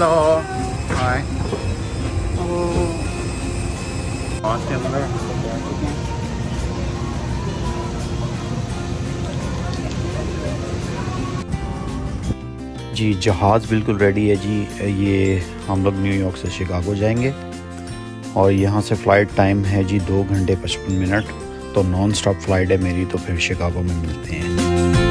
Hello hi जी, जहाज़ बिल्कुल ready है जी। ये हम लोग न्यूयॉर्क से शिकागो जाएँगे। और यहाँ से फ़्लाइट टाइम है जी दो घंटे पचपन मिनट तो नॉन स्टॉप फ़्लाइट है मेरी तो फिर शिकागो में मिलते हैं।